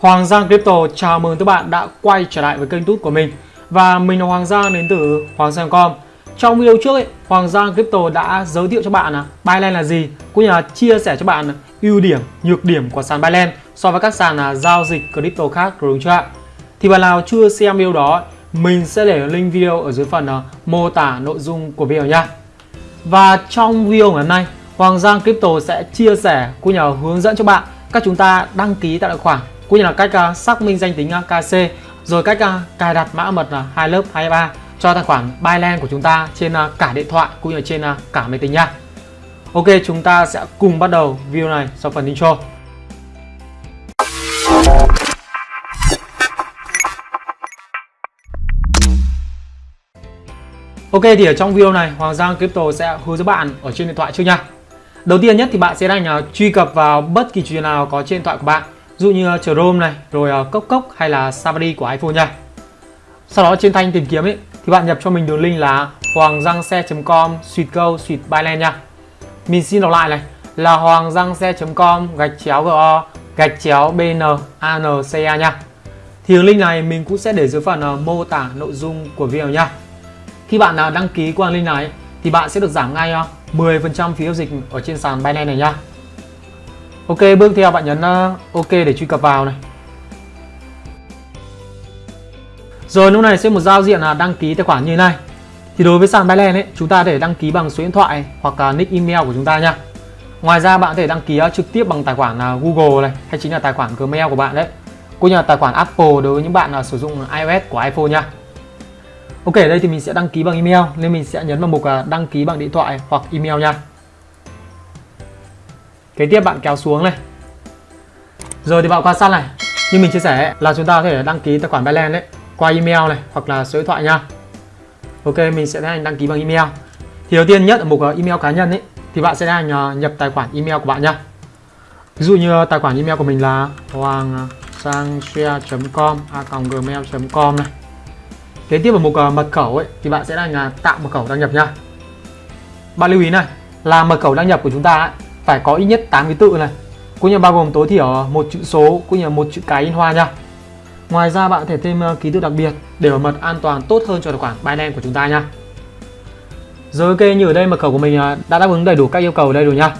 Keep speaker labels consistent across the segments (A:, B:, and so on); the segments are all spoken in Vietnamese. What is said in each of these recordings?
A: Hoàng Giang Crypto chào mừng các bạn đã quay trở lại với kênh tút của mình. Và mình là Hoàng Giang đến từ Hoàng Giang.com Trong video trước ấy, Hoàng Giang Crypto đã giới thiệu cho bạn là Binance là gì Cũng như là chia sẻ cho bạn ưu điểm, nhược điểm của sàn Binance so với các sàn à, giao dịch crypto khác đúng chưa ạ? Thì bạn nào chưa xem video đó mình sẽ để link video ở dưới phần à, mô tả nội dung của video nha. Và trong video ngày hôm nay Hoàng Giang Crypto sẽ chia sẻ cũng như là hướng dẫn cho bạn cách chúng ta đăng ký tại tài khoản cũng như là cách uh, xác minh danh tính à, uh, KC rồi cách uh, cài đặt mã mật uh, hai lớp 23 cho tài khoản Binance của chúng ta trên uh, cả điện thoại cũng như trên uh, cả máy tính nha. Ok, chúng ta sẽ cùng bắt đầu video này sau phần intro. Ok thì ở trong video này Hoàng Giang Crypto sẽ hướng dẫn bạn ở trên điện thoại trước nha. Đầu tiên nhất thì bạn sẽ đang uh, truy cập vào bất kỳ chuyện nào có trên điện thoại của bạn dụ như ờ, Chrome này, rồi ờ, Cốc Cốc hay là Safari của iPhone nha. Sau đó trên thanh tìm kiếm ấy thì bạn nhập cho mình đường link là hoanggiangxe.com suite go suite byland nha. Mình xin đọc lại này là hoanggiangxe.com gạch chéo go gạch chéo bn anca nha. Thì đường link này mình cũng sẽ để dưới phần ờ, mô tả nội dung của video nha. Khi bạn đăng ký qua link này thì bạn sẽ được giảm ngay 10% phí giao dịch ở trên sàn Binance này nha. Ok, bước theo bạn nhấn ờ, OK để truy cập vào này. Rồi lúc này sẽ một giao diện là đăng ký tài khoản như thế này. Thì đối với sàn Binance ấy, chúng ta thể đăng ký bằng số điện thoại hoặc là nick email của chúng ta nha. Ngoài ra bạn có thể đăng ký ờ, trực tiếp bằng tài khoản ờ, Google này hay chính là tài khoản Gmail của bạn đấy. Cũng như là tài khoản Apple đối với những bạn là sử dụng iOS của iPhone nha. Ok, ở đây thì mình sẽ đăng ký bằng email nên mình sẽ nhấn vào mục đăng ký bằng điện thoại hoặc email nha. Kế tiếp bạn kéo xuống này. Rồi thì bạn quan sát này. Như mình chia sẻ là chúng ta có thể đăng ký tài khoản Binance đấy qua email này hoặc là số điện thoại nha. Ok, mình sẽ tiến hành đăng ký bằng email. Thì đầu tiên nhất ở mục ờ, email cá nhân ấy thì bạn sẽ hành ờ, nhập tài khoản email của bạn nha. Ví dụ như ờ, tài khoản email của mình là hoàng sangshare.com a.gmail.com này Kế tiếp ở mục mật khẩu ấy thì bạn sẽ là tạo mật khẩu đăng nhập nha. Bạn lưu ý này là mật khẩu đăng nhập của chúng ta ấy, phải có ít nhất 8 ký tự này, cũng như bao gồm tối thiểu một chữ số cũng như một chữ cái in hoa nha. Ngoài ra bạn có thể thêm ờ, ký tự đặc biệt để bảo mật an toàn tốt hơn cho tài khoản Binance của chúng ta nha. Rồi ok như ở đây mật khẩu của mình ờ, đã đáp ứng đầy đủ các yêu cầu ở đây rồi nha.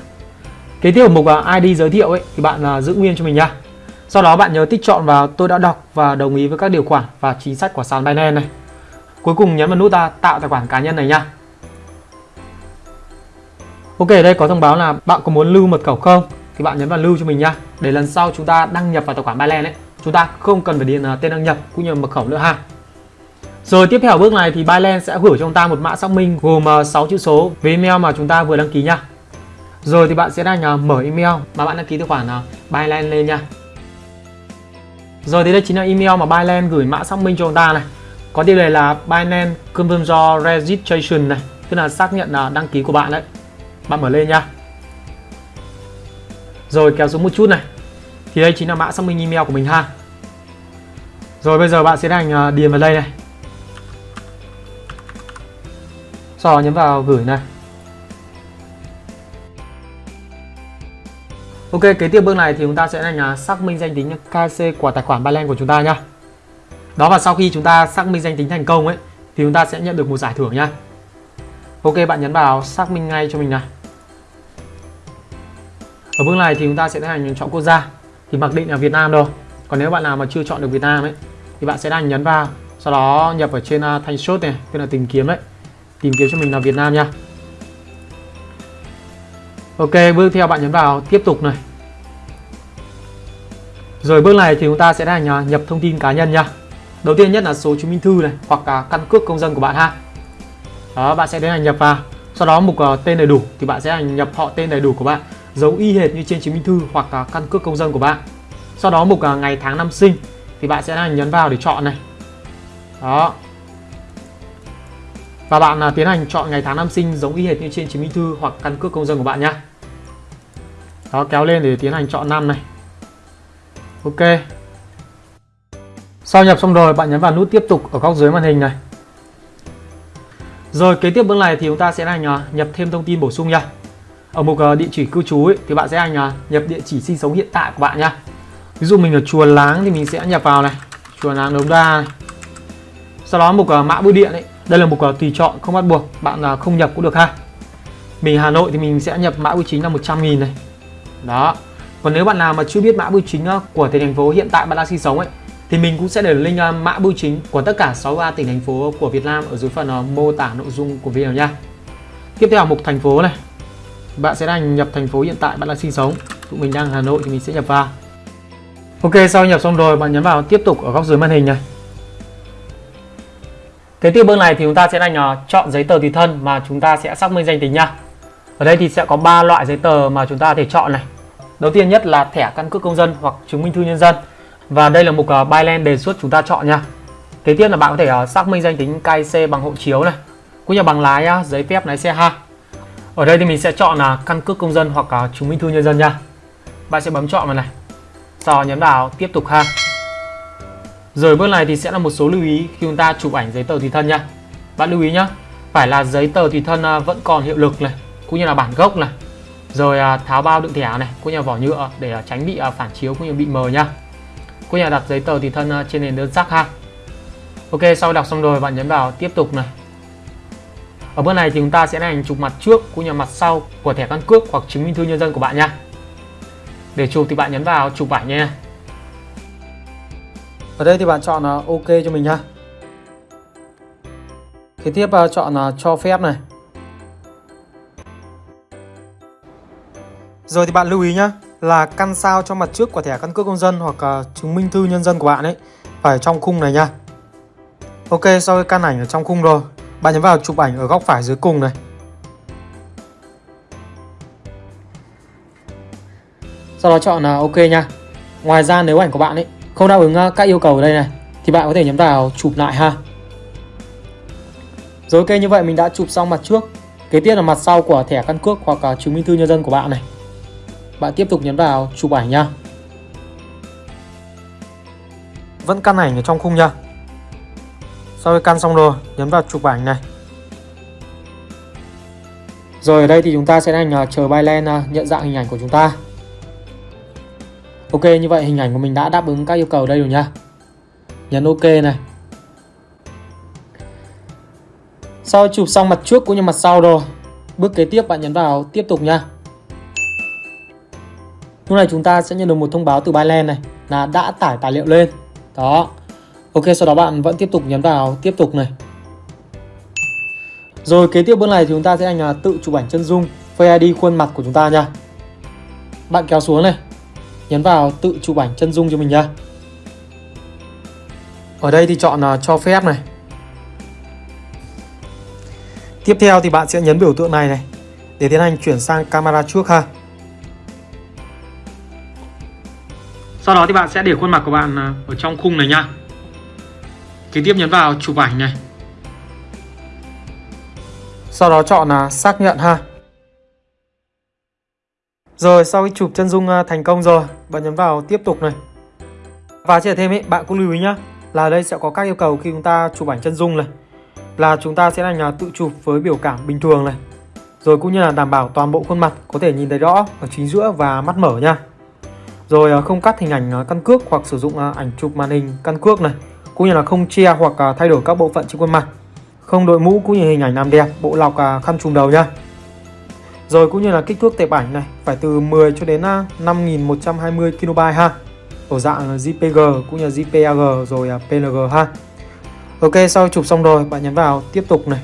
A: Kế tiếp ở mục ờ, ID giới thiệu ấy thì bạn giữ nguyên cho mình nha. Sau đó bạn nhớ tích chọn vào tôi đã đọc và đồng ý với các điều khoản và chính sách của sàn Binance này. Cuối cùng nhấn vào nút ta tạo tài khoản cá nhân này nha. Ok, đây có thông báo là bạn có muốn lưu mật khẩu không? Thì bạn nhấn vào lưu cho mình nha. Để lần sau chúng ta đăng nhập vào tài khoản Binance ấy, chúng ta không cần phải điền à, tên đăng nhập cũng như mật khẩu nữa ha. Rồi tiếp theo bước này thì Binance sẽ gửi cho chúng ta một mã xác minh gồm à, 6 chữ số với email mà chúng ta vừa đăng ký nha. Rồi thì bạn sẽ đang à, mở email mà bạn đăng ký tài khoản Binance lên nha. Rồi thì đây chính là email mà Binance gửi mã xác minh cho chúng ta này. Có tiêu đề là Binance Confirm Your Registration này, tức là xác nhận là đăng ký của bạn đấy. Bạn mở lên nha. Rồi kéo xuống một chút này. Thì đây chính là mã xác minh email của mình ha. Rồi bây giờ bạn sẽ hành điền vào đây này. Sau đó nhấn vào gửi này. Ok, kế tiếp bước này thì chúng ta sẽ là xác minh danh tính KC của tài khoản Binance của chúng ta nhá. Đó và sau khi chúng ta xác minh danh tính thành công ấy thì chúng ta sẽ nhận được một giải thưởng nhá. Ok, bạn nhấn vào xác minh ngay cho mình này. Ở bước này thì chúng ta sẽ tiến hành chọn quốc gia. Thì mặc định là Việt Nam rồi. Còn nếu bạn nào mà chưa chọn được Việt Nam ấy thì bạn sẽ đang nhấn vào sau đó nhập ở trên uh, thanh shot này tức là tìm kiếm đấy tìm kiếm cho mình là Việt Nam nha. Ok bước theo bạn nhấn vào tiếp tục này. Rồi bước này thì chúng ta sẽ tiến hành nhập thông tin cá nhân nha. Đầu tiên nhất là số chứng minh thư này hoặc là căn cước công dân của bạn ha. Đó bạn sẽ tiến hành nhập vào. Sau đó mục uh, tên đầy đủ thì bạn sẽ hành nhập họ tên đầy đủ của bạn. Giống y hệt như trên chứng minh thư hoặc à, căn cước công dân của bạn. Sau đó mục à, ngày tháng năm sinh thì bạn sẽ hành nhấn vào để chọn này. Đó. Và bạn à, tiến hành chọn ngày tháng năm sinh giống y hệt như trên chứng minh thư hoặc căn cước công dân của bạn nhé đó, kéo lên để tiến hành chọn năm này. Ok. Sau nhập xong rồi, bạn nhấn vào nút tiếp tục ở góc dưới màn hình này. Rồi kế tiếp bước này thì chúng ta sẽ hành nhập thêm thông tin bổ sung nha ở mục ờ, địa chỉ cư trú ấy, thì bạn sẽ hành là nhập địa chỉ sinh sống hiện tại của bạn nha ví dụ mình ở chùa láng thì mình sẽ nhập vào này. Chùa láng đống đa này. Sau đó mục uh, ờ, mã bưu điện ấy. Đây là mục uh, ờ, tùy chọn không bắt buộc bạn uh, không nhập cũng được ha. Mình Hà Nội thì mình sẽ nhập mã bưu chính là 100 nghìn này. Đó. Còn nếu bạn nào mà chưa biết mã bưu chính của tỉnh thành phố hiện tại bạn đang sinh sống ấy thì mình cũng sẽ để link mã bưu chính của tất cả 63 tỉnh thành phố của Việt Nam ở dưới phần mô tả nội dung của video nha tiếp theo mục thành phố này bạn sẽ đang nhập thành phố hiện tại bạn đang sinh sống. Tụi mình đang Hà Nội thì mình sẽ nhập vào. Ok sau nhập xong rồi bạn nhấn vào tiếp tục ở góc dưới màn hình này. Kế tiếp bước này thì chúng ta sẽ đang uh, ờ, chọn giấy tờ tùy thân mà chúng ta sẽ xác minh danh tính nha. Ở đây thì sẽ có 3 loại giấy tờ mà chúng ta có thể chọn này. Đầu tiên nhất là thẻ căn cước công dân hoặc chứng minh thư nhân dân. Và đây là mục ờ, uh, Byland đề xuất chúng ta chọn nha. Kế tiếp là bạn có thể uh, xác minh danh tính KIC bằng hộ chiếu này. Cũng như bằng lái uh, giấy phép lái xe ha. Ở đây thì mình sẽ chọn là căn cước công dân hoặc là chứng minh thư nhân dân nha Bạn sẽ bấm chọn vào này Sau nhấn vào tiếp tục ha rồi bước này thì sẽ là một số lưu ý khi chúng ta chụp ảnh giấy tờ tùy thân nha. Bạn lưu ý nhé, phải là giấy tờ tùy thân à, vẫn còn hiệu lực này, cũng như là bản gốc này. Rồi à, tháo bao đựng thẻ này, cũng như là vỏ nhựa để à, tránh bị phản chiếu cũng như bị mờ nha. Cũng như là đặt giấy tờ tùy thân trên nền đơn sắc ha. Ok, sau đọc xong rồi bạn nhấn vào tiếp tục này. Ở bước này thì chúng ta sẽ hành chụp mặt trước cũng như mặt sau của thẻ căn cước hoặc chứng minh thư nhân dân của bạn nha. Để chụp thì bạn nhấn vào chụp ảnh nha. Ở đây thì bạn chọn là OK cho mình nha Kế tiếp à, chọn là cho phép này. Rồi thì bạn lưu ý nhá là căn sao cho mặt trước của thẻ căn cước công dân hoặc à, chứng minh thư nhân dân của bạn ấy phải trong khung này nha. Ok, sau cái căn ảnh ở trong khung rồi, bạn nhấn vào chụp ảnh ở góc phải dưới cùng này. Sau đó chọn là OK nha. Ngoài ra nếu ảnh của bạn ấy không đáp ứng ờ, các yêu cầu ở đây này thì bạn có thể nhấn vào chụp lại ha. Rồi ok như vậy mình đã chụp xong mặt trước. Kế tiếp là mặt sau của thẻ căn cước hoặc là chứng minh thư nhân dân của bạn này. Bạn tiếp tục nhấn vào chụp ảnh nha. Vẫn căn ảnh ở trong khung nha sau khi căn xong rồi, nhấn vào chụp ảnh này. Rồi ở đây thì chúng ta sẽ đang chờ Byland à, nhận dạng hình ảnh của chúng ta. Ok, như vậy hình ảnh của mình đã đáp ứng các yêu cầu đây rồi nha Nhấn ok này. Sau chụp xong mặt trước cũng như mặt sau rồi, Bước kế tiếp bạn nhấn vào tiếp tục nha Lúc này chúng ta sẽ nhận được một thông báo từ Byland này Là đã tải tài liệu lên. Đó. Ok, sau đó bạn vẫn tiếp tục nhấn vào, tiếp tục này Rồi, kế tiếp bước này thì chúng ta sẽ anh là tự chụp ảnh chân dung Face ID khuôn mặt của chúng ta nha Bạn kéo xuống này, nhấn vào tự chụp ảnh chân dung cho mình nha. ở đây thì chọn là cho phép này tiếp theo thì bạn sẽ nhấn biểu tượng này này, để tiến hành chuyển sang camera trước ha sau đó thì bạn sẽ để khuôn mặt của bạn à, ở trong khung này nha kế tiếp nhấn vào chụp ảnh này sau đó chọn là xác nhận ha rồi sau khi chụp chân dung à, thành công rồi, bạn nhấn vào tiếp tục này. Và chia thêm ấy, bạn cũng lưu ý nhá, là đây sẽ có các yêu cầu khi chúng ta chụp ảnh chân dung này. Là chúng ta sẽ là tự chụp với biểu cảm bình thường này. Rồi cũng như là đảm bảo toàn bộ khuôn mặt có thể nhìn thấy rõ ở chính giữa và mắt mở nha. Rồi à, không cắt hình ảnh à, căn cước hoặc sử dụng ảnh chụp màn hình căn cước này. Cũng như là không che hoặc à, thay đổi các bộ phận trên khuôn mặt. Không đội mũ cũng như hình ảnh làm đẹp, bộ lọc à, khăn trùm đầu nha. Rồi cũng như là kích thước tệp ảnh này phải từ 10 cho đến à, 5120 KB ha. Ở dạng JPG cũng như JPEG rồi PNG ha. Ok, sau chụp xong rồi, bạn nhấn vào tiếp tục này.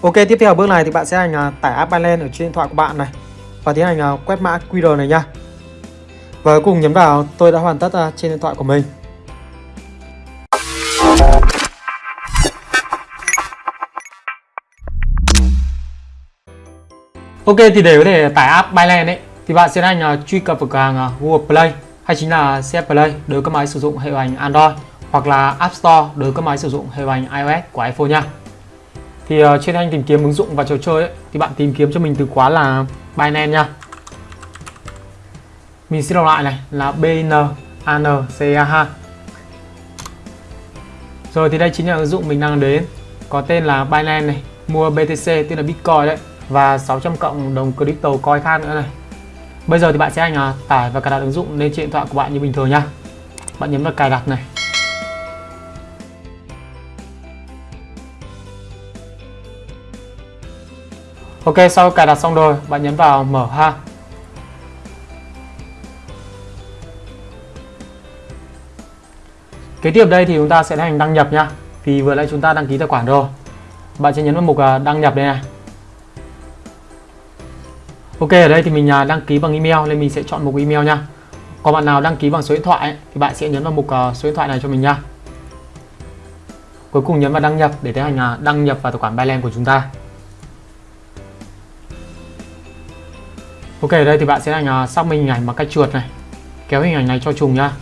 A: Ok, tiếp theo bước này thì bạn sẽ hành tải app Byland ở trên điện thoại của bạn này và tiến hành quét mã QR này nha. Và cùng nhấn vào tôi đã hoàn tất à, trên điện thoại của mình. Ok thì để có thể tải app Byland ấy thì bạn sẽ hành truy cập vào cửa hàng à, Google Play hay chính là CF Play đối với các máy sử dụng hệ điều hành Android hoặc là App Store đối với các máy sử dụng hệ điều hành iOS của iPhone nha. Thì ờ, trên anh tìm kiếm ứng dụng và trò chơi ấy, thì bạn tìm kiếm cho mình từ khóa là Binance nha. Mình sẽ đọc lại này là B N A N C A H. Rồi thì đây chính là ứng dụng mình đang đến có tên là Binance này, mua BTC tức là Bitcoin đấy và 600 cộng đồng crypto coin khác nữa này Bây giờ thì bạn sẽ anh à, tải và cài đặt ứng dụng lên trên điện thoại của bạn như bình thường nhá. Bạn nhấn vào cài đặt này. Ok, sau cài đặt xong rồi, bạn nhấn vào mở ha. Kế tiếp đây thì chúng ta sẽ hành đăng nhập nha. Vì vừa nãy chúng ta đăng ký tài khoản rồi. Bạn sẽ nhấn vào mục à, đăng nhập đây này. Ok ở đây thì mình à, đăng ký bằng email nên mình sẽ chọn mục email nha. Còn bạn nào đăng ký bằng số điện thoại ấy, thì bạn sẽ nhấn vào mục à, số điện thoại này cho mình nha. Cuối cùng nhấn vào đăng nhập để tiến hành đăng nhập vào tài khoản Binance của chúng ta. Ok ở đây thì bạn sẽ hành xác minh hình ảnh bằng cách chuột này kéo hình ảnh này cho trùng nhá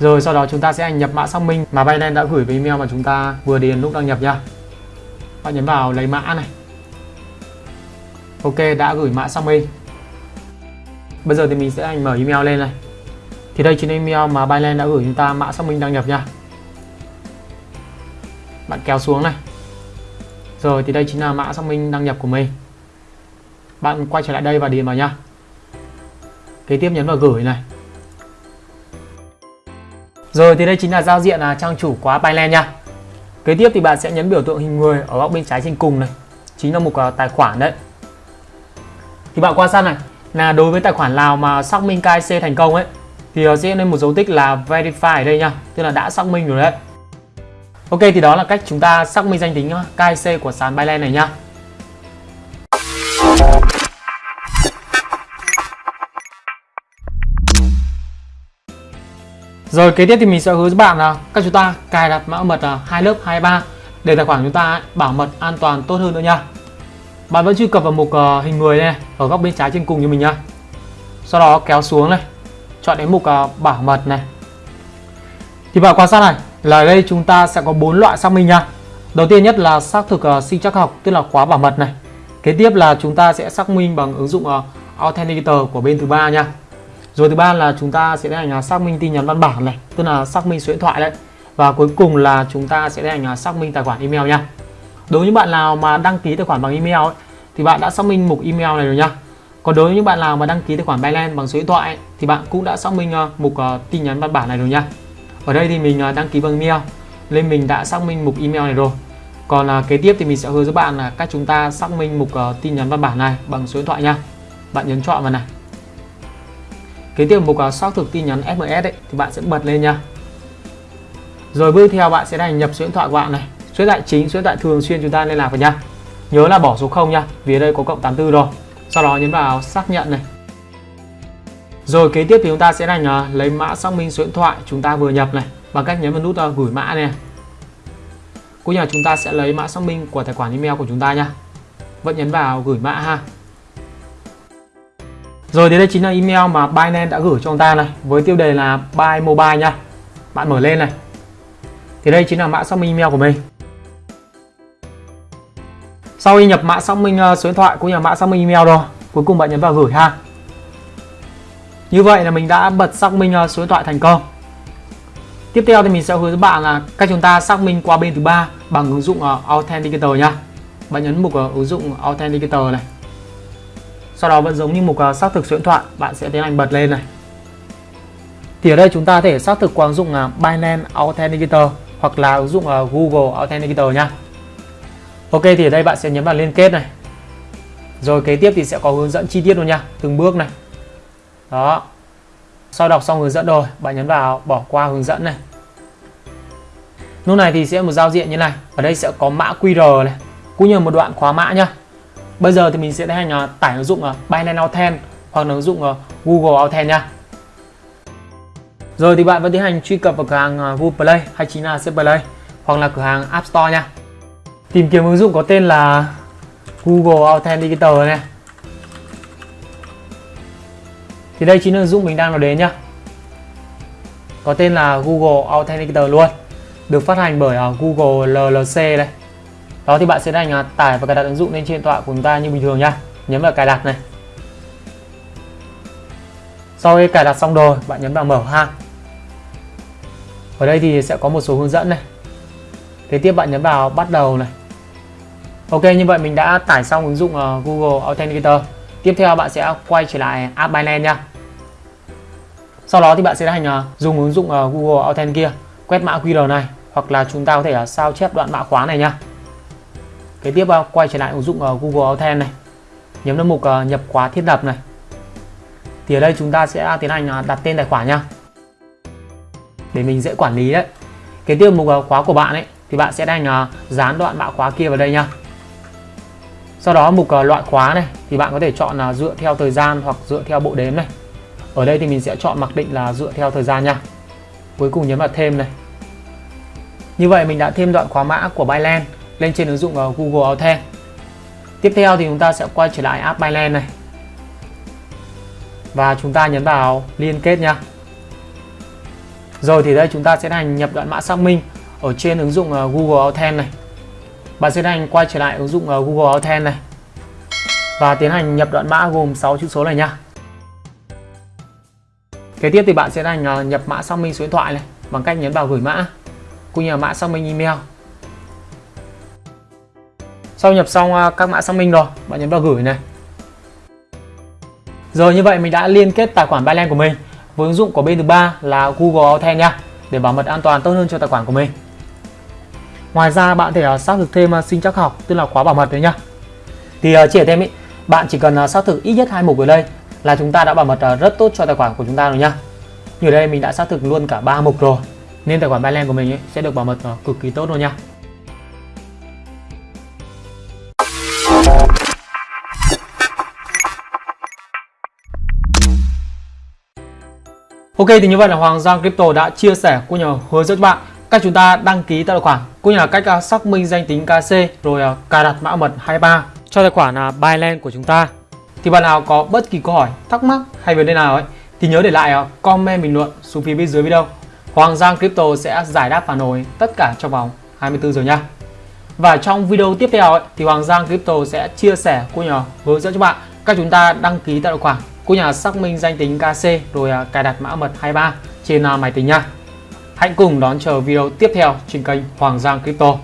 A: rồi sau đó chúng ta sẽ hành nhập mã xác minh mà Binance đã gửi về email mà chúng ta vừa điền lúc đăng nhập nha bạn nhấn vào lấy mã này. Ok, đã gửi mã xác minh. Bây giờ thì mình sẽ hành mở email lên này. Thì đây chính là email mà Binance đã gửi chúng ta mã xác minh đăng nhập nha bạn kéo xuống này. Rồi thì đây chính là mã xác minh đăng nhập của mình. Bạn quay trở lại đây và điền vào nha Kế tiếp nhấn vào gửi này. Rồi, thì đây chính là giao diện là trang chủ khóa Binance nha. Kế tiếp thì bạn sẽ nhấn biểu tượng hình người ở góc bên trái trên cùng này. Chính là mục à, tài khoản đấy. Thì bạn quan sát này. Là đối với tài khoản nào mà xác minh KIC thành công ấy, thì à, sẽ lên một dấu tích là verify ở đây nha. Tức là đã xác minh rồi đấy. Ok, thì đó là cách chúng ta xác minh danh tính à, KIC của sàn Binance này nha. Rồi kế tiếp thì mình sẽ hướng dẫn bạn là các chúng ta cài đặt mã mật là hai lớp 23 để tài khoản chúng ta bảo mật an toàn tốt hơn nữa nha. Bạn vẫn truy cập vào mục ờ, hình người này ở góc bên trái trên cùng như mình nhá. Sau đó kéo xuống này, chọn đến mục ờ, bảo mật này. Thì bạn quan sát này, là đây chúng ta sẽ có bốn loại xác minh nha. Đầu tiên nhất là xác thực uh, sinh chắc học tức là khóa bảo mật này. Kế tiếp là chúng ta sẽ xác minh bằng ứng dụng Authenticator của bên thứ ba nha. Rồi thứ ba là chúng ta sẽ tiến hành xác minh tin nhắn văn bản này, tức là xác minh số điện thoại đấy. Và cuối cùng là chúng ta sẽ tiến hành xác minh tài khoản email nha. Đối với những bạn nào mà đăng ký tài khoản bằng email ấy, thì bạn đã xác minh mục email này rồi nha. Còn đối với những bạn nào mà đăng ký tài khoản Binance bằng số điện thoại ấy, thì bạn cũng đã xác minh ờ, mục ờ, tin nhắn văn bản này rồi nha. Ở đây thì mình ờ, đăng ký bằng email nên mình đã xác minh mục email này rồi. Còn à, kế tiếp thì mình sẽ hướng dẫn bạn là cách chúng ta xác minh mục uh, tin nhắn văn bản này bằng số điện thoại nha. Bạn nhấn chọn vào này. Kế tiếp mục uh, xác thực tin nhắn SMS ấy, thì bạn sẽ bật lên nha. Rồi bước theo bạn sẽ đăng nhập số điện thoại của bạn này, số điện thoại chính, số điện thoại thường xuyên chúng ta liên lạc vào nha. Nhớ là bỏ số 0 nha, vì ở đây có cộng 84 rồi. Sau đó nhấn vào xác nhận này. Rồi kế tiếp thì chúng ta sẽ hành uh, lấy mã xác minh số điện thoại chúng ta vừa nhập này bằng cách nhấn vào nút uh, gửi mã này. Cũng như là chúng ta sẽ lấy mã xác minh của tài khoản email của chúng ta nha. Vẫn nhấn vào gửi mã ha. Rồi thì đây chính là email mà Binance đã gửi cho chúng ta này với tiêu đề là Buy Mobile nha. Bạn mở lên này. Thì đây chính là mã xác minh email của mình. Sau khi nhập mã xác minh ờ, số điện thoại cũng như là mã xác minh email rồi, cuối cùng bạn nhấn vào gửi ha. Như vậy là mình đã bật xác minh ờ, số điện thoại thành công. Tiếp theo thì mình sẽ hướng dẫn bạn là cách chúng ta xác minh qua bên thứ ba bằng ứng dụng ờ, Authenticator nha. Bạn nhấn mục ứng dụng Authenticator này. Sau đó vẫn giống như mục à, xác thực số điện thoại, bạn sẽ tiến hành bật lên này. Thì ở đây chúng ta có thể xác thực qua ứng dụng à, Binance Authenticator hoặc là ứng dụng à, Google Authenticator nha. Ok thì ở đây bạn sẽ nhấn vào liên kết này. Rồi kế tiếp thì sẽ có hướng dẫn chi tiết luôn nha, từng bước này. Đó. Sau đọc xong hướng dẫn rồi bạn nhấn vào bỏ qua hướng dẫn này. Lúc này thì sẽ một giao diện như này. Ở đây sẽ có mã QR này. Cũng như một đoạn khóa mã nhá bây giờ thì mình sẽ tiến hành tải ứng dụng ờ, Binance Authent hoặc là ứng dụng ờ, Google Authent nha rồi thì bạn vẫn tiến hành truy cập vào cửa hàng ờ, Google Play hay chính là C Play hoặc là cửa hàng App Store nha tìm kiếm ứng dụng có tên là Google Authenticator này. Thì đây chính là ứng dụng mình đang nói đến nhá. Có tên là Google Authenticator luôn, được phát hành bởi Google LLC đây đó thì bạn sẽ đánh tải và cài đặt ứng dụng lên trên điện thoại của chúng ta như bình thường nhá nhấn vào cài đặt này. Sau khi cài đặt xong rồi, bạn nhấn vào mở ha. Ở đây thì sẽ có một số hướng dẫn này. Kế tiếp bạn nhấn vào bắt đầu này. Ok, như vậy mình đã tải xong ứng dụng ờ, Google Authenticator. Tiếp theo bạn sẽ quay trở lại app Binance nha. Sau đó thì bạn sẽ hành ờ, dùng ứng dụng ờ, Google Authenticator, quét mã QR này, hoặc là chúng ta có thể sao chép đoạn mã khóa này nha kế tiếp ờ, quay trở lại ứng dụng ờ, Google Authent này. Nhấn vào mục ờ, nhập khóa thiết lập này. Thì ở đây chúng ta sẽ tiến hành đặt tên tài khoản nha để mình dễ quản lý đấy. Kế tiếp mục khóa của bạn ấy, thì bạn sẽ hành dán đoạn mã khóa kia vào đây nha sau đó mục loại khóa này, thì bạn có thể chọn là dựa theo thời gian hoặc dựa theo bộ đếm này. Ở đây thì mình sẽ chọn mặc định là dựa theo thời gian nha cuối cùng nhấn vào thêm này. Như vậy mình đã thêm đoạn khóa mã của Binance lên trên ứng dụng ờ, Google Authent. Tiếp theo thì chúng ta sẽ quay trở lại app Binance này. Và chúng ta nhấn vào liên kết nha. Rồi thì đây, chúng ta sẽ hành nhập đoạn mã xác minh ở trên ứng dụng ờ, Google Authent này. Bạn sẽ hành quay trở lại ứng dụng ờ, Google Authent này. Và tiến hành nhập đoạn mã gồm 6 chữ số này nha. Kế tiếp thì bạn sẽ hành nhập mã xác minh số điện thoại này bằng cách nhấn vào gửi mã, cũng như là mã xác minh email sau nhập xong à, các mã xác minh rồi bạn nhấn vào gửi này rồi như vậy mình đã liên kết tài khoản Binance của mình với ứng dụng của bên thứ ba là Google Authent nha để bảo mật an toàn tốt hơn cho tài khoản của mình Ngoài ra bạn thể à, xác thực thêm à, sinh chắc học tức là khóa bảo mật đấy nhá. Thì chỉ thêm ý, bạn chỉ cần xác thực ít nhất hai mục ở đây là chúng ta đã bảo mật rất tốt cho tài khoản của chúng ta rồi nhá. Như ở đây mình đã xác thực luôn cả ba mục rồi nên tài khoản Binance của mình ấy, sẽ được bảo mật cực kỳ tốt luôn nha. Ok thì như vậy là Hoàng Giang Crypto đã chia sẻ cũng như hướng dẫn bạn cách chúng ta đăng ký tài khoản cũng như là cách à, xác minh danh tính KC rồi à, cài đặt mã mật 23 cho tài khoản là Binance của chúng ta. Thì bạn nào có bất kỳ câu hỏi thắc mắc hay vấn đề nào ấy thì nhớ để lại comment bình luận xuống phía bên dưới video. Hoàng Giang Crypto sẽ giải đáp phản hồi tất cả trong vòng 24 giờ nha. Và trong video tiếp theo ấy, thì Hoàng Giang Crypto sẽ chia sẻ cũng như hướng dẫn cho bạn cách chúng ta đăng ký tài khoản Cô nhà xác minh danh tính KC rồi à, cài đặt mã mật 23 trên à, máy tính nha Hãy cùng đón chờ video tiếp theo trên kênh Hoàng Giang Crypto.